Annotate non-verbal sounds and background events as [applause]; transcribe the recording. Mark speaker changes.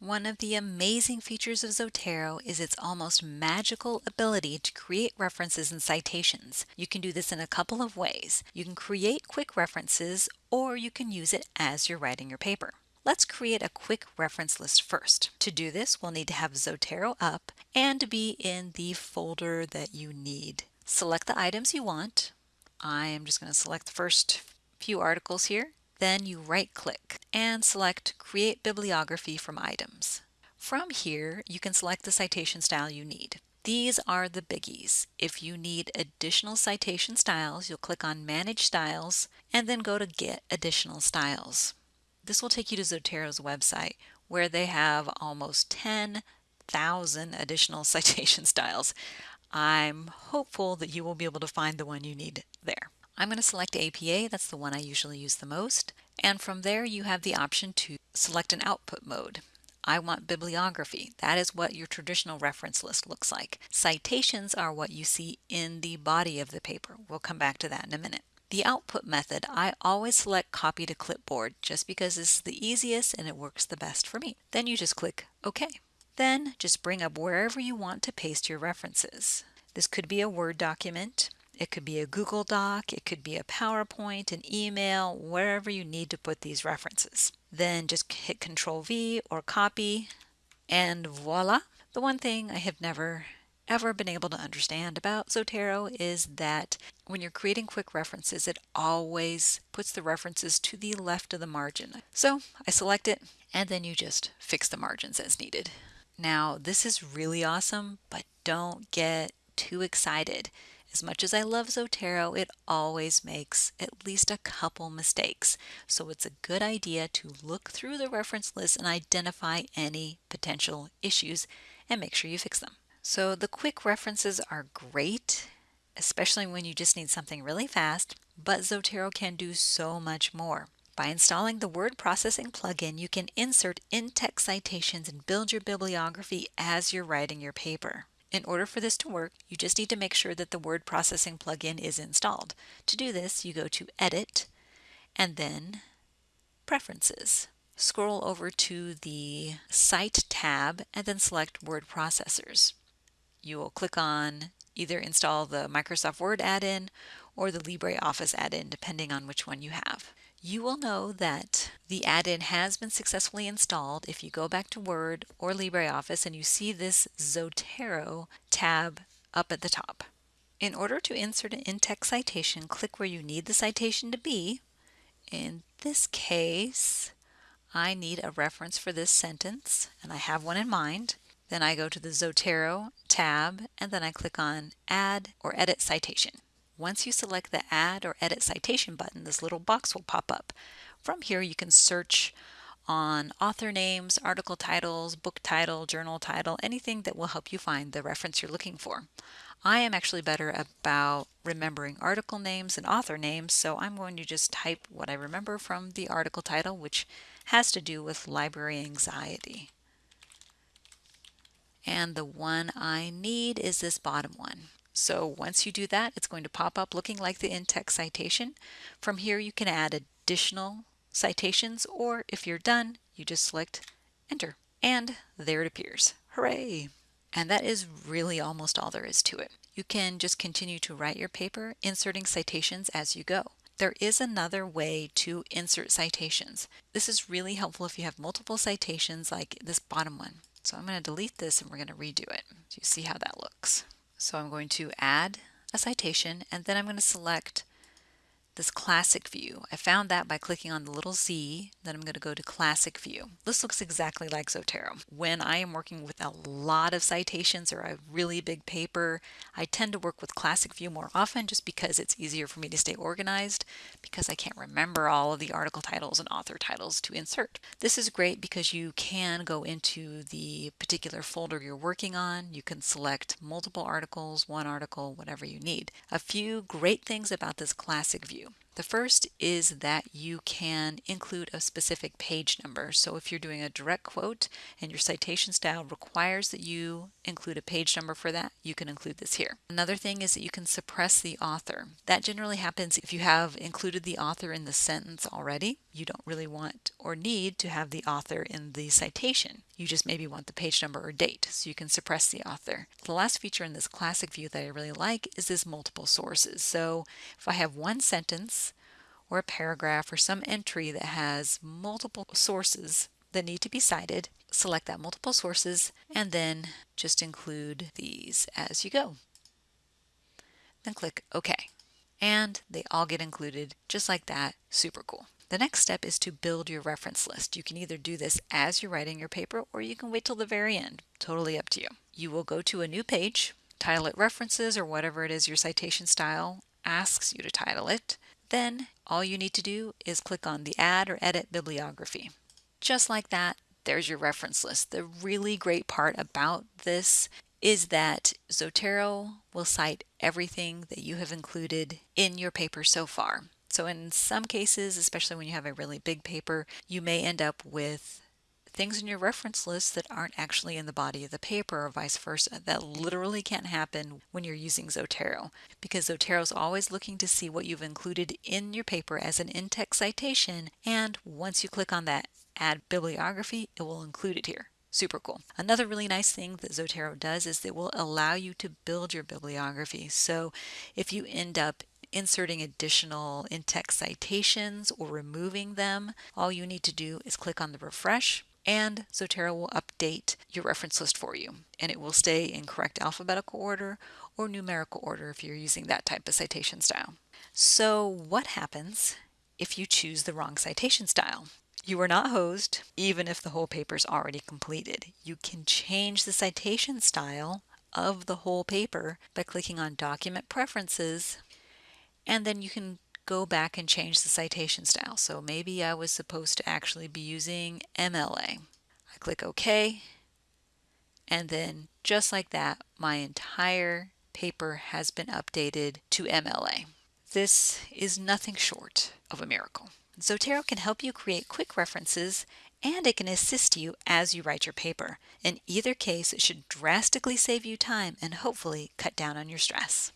Speaker 1: One of the amazing features of Zotero is its almost magical ability to create references and citations. You can do this in a couple of ways. You can create quick references or you can use it as you're writing your paper. Let's create a quick reference list first. To do this, we'll need to have Zotero up and be in the folder that you need. Select the items you want. I am just going to select the first few articles here then you right click and select Create Bibliography from Items. From here, you can select the citation style you need. These are the biggies. If you need additional citation styles, you'll click on Manage Styles and then go to Get Additional Styles. This will take you to Zotero's website where they have almost 10,000 additional [laughs] citation styles. I'm hopeful that you will be able to find the one you need there. I'm going to select APA, that's the one I usually use the most, and from there you have the option to select an output mode. I want bibliography. That is what your traditional reference list looks like. Citations are what you see in the body of the paper. We'll come back to that in a minute. The output method, I always select copy to clipboard just because is the easiest and it works the best for me. Then you just click OK. Then just bring up wherever you want to paste your references. This could be a Word document, it could be a Google Doc, it could be a PowerPoint, an email, wherever you need to put these references. Then just hit Control V or copy and voila. The one thing I have never ever been able to understand about Zotero is that when you're creating quick references, it always puts the references to the left of the margin. So I select it and then you just fix the margins as needed. Now this is really awesome, but don't get too excited. As much as I love Zotero, it always makes at least a couple mistakes. So it's a good idea to look through the reference list and identify any potential issues and make sure you fix them. So the quick references are great, especially when you just need something really fast, but Zotero can do so much more. By installing the word processing plugin, you can insert in-text citations and build your bibliography as you're writing your paper. In order for this to work, you just need to make sure that the word processing plugin is installed. To do this, you go to Edit and then Preferences. Scroll over to the Cite tab and then select Word Processors. You will click on either install the Microsoft Word add-in or the LibreOffice add-in depending on which one you have you will know that the add-in has been successfully installed if you go back to Word or LibreOffice and you see this Zotero tab up at the top. In order to insert an in-text citation, click where you need the citation to be. In this case, I need a reference for this sentence, and I have one in mind. Then I go to the Zotero tab, and then I click on Add or Edit Citation. Once you select the Add or Edit Citation button, this little box will pop up. From here, you can search on author names, article titles, book title, journal title, anything that will help you find the reference you're looking for. I am actually better about remembering article names and author names, so I'm going to just type what I remember from the article title, which has to do with library anxiety. And the one I need is this bottom one. So once you do that, it's going to pop up looking like the in-text citation. From here, you can add additional citations, or if you're done, you just select enter. And there it appears. Hooray! And that is really almost all there is to it. You can just continue to write your paper, inserting citations as you go. There is another way to insert citations. This is really helpful if you have multiple citations like this bottom one. So I'm going to delete this and we're going to redo it. So you see how that looks. So I'm going to add a citation and then I'm going to select this classic view. I found that by clicking on the little Z, then I'm going to go to classic view. This looks exactly like Zotero. When I am working with a lot of citations or a really big paper, I tend to work with classic view more often just because it's easier for me to stay organized because I can't remember all of the article titles and author titles to insert. This is great because you can go into the particular folder you're working on. You can select multiple articles, one article, whatever you need. A few great things about this classic view. The first is that you can include a specific page number. So if you're doing a direct quote and your citation style requires that you include a page number for that, you can include this here. Another thing is that you can suppress the author. That generally happens if you have included the author in the sentence already. You don't really want or need to have the author in the citation. You just maybe want the page number or date, so you can suppress the author. The last feature in this classic view that I really like is this multiple sources. So if I have one sentence or a paragraph or some entry that has multiple sources that need to be cited, select that multiple sources and then just include these as you go. Then click OK. And they all get included just like that. Super cool. The next step is to build your reference list. You can either do this as you're writing your paper or you can wait till the very end. Totally up to you. You will go to a new page, title it references or whatever it is your citation style asks you to title it. Then all you need to do is click on the Add or Edit Bibliography. Just like that, there's your reference list. The really great part about this is that Zotero will cite everything that you have included in your paper so far. So in some cases, especially when you have a really big paper, you may end up with things in your reference list that aren't actually in the body of the paper or vice versa. That literally can't happen when you're using Zotero because Zotero is always looking to see what you've included in your paper as an in-text citation and once you click on that add bibliography, it will include it here. Super cool. Another really nice thing that Zotero does is it will allow you to build your bibliography. So if you end up inserting additional in-text citations or removing them, all you need to do is click on the refresh and Zotero will update your reference list for you and it will stay in correct alphabetical order or numerical order if you're using that type of citation style. So what happens if you choose the wrong citation style? You are not hosed even if the whole paper is already completed. You can change the citation style of the whole paper by clicking on Document Preferences and then you can go back and change the citation style. So maybe I was supposed to actually be using MLA. I click OK, and then just like that, my entire paper has been updated to MLA. This is nothing short of a miracle. Zotero can help you create quick references and it can assist you as you write your paper. In either case, it should drastically save you time and hopefully cut down on your stress.